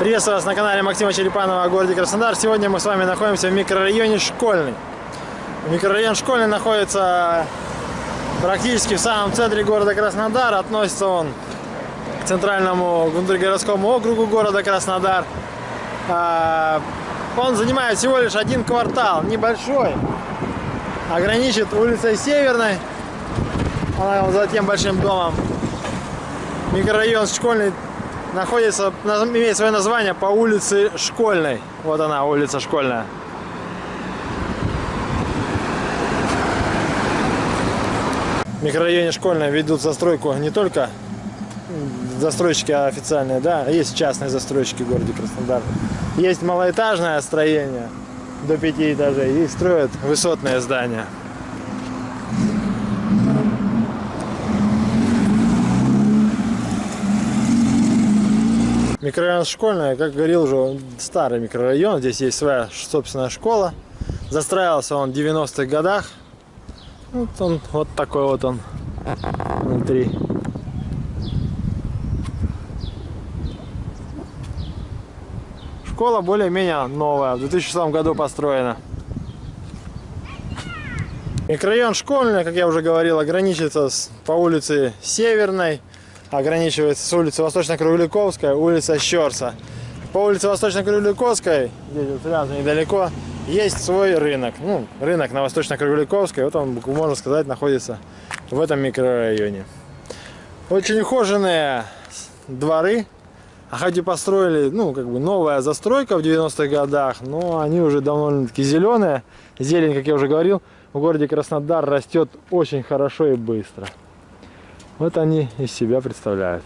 Приветствую вас на канале Максима Черепанова о городе Краснодар. Сегодня мы с вами находимся в микрорайоне Школьный. Микрорайон Школьный находится практически в самом центре города Краснодар. Относится он к центральному внутригородскому округу города Краснодар. А, он занимает всего лишь один квартал, небольшой. Ограничит улицей Северной, она за тем большим домом. Микрорайон Школьный находится, имеет свое название по улице Школьной. Вот она, улица Школьная. В микрорайоне Школьная ведут застройку не только застройщики официальные, да, есть частные застройщики в городе Краснодар. Есть малоэтажное строение до пяти этажей и строят высотные здания. Микрорайон Школьный, как говорил уже, старый микрорайон. Здесь есть своя собственная школа. Застраивался он в 90-х годах. Вот он, вот такой вот он внутри. Школа более-менее новая, в 2006 году построена. Микрорайон Школьный, как я уже говорил, ограничивается по улице Северной ограничивается с улицы Восточно-Кругляковская, улица Щерса. По улице Восточно-Кругляковской, здесь вот рядом недалеко, есть свой рынок. Ну, рынок на Восточно-Кругляковской, вот он, можно сказать, находится в этом микрорайоне. Очень ухоженные дворы. А хоть и построили, ну, как бы новая застройка в 90-х годах, но они уже довольно-таки зеленые. Зелень, как я уже говорил, в городе Краснодар растет очень хорошо и быстро. Вот они из себя представляют.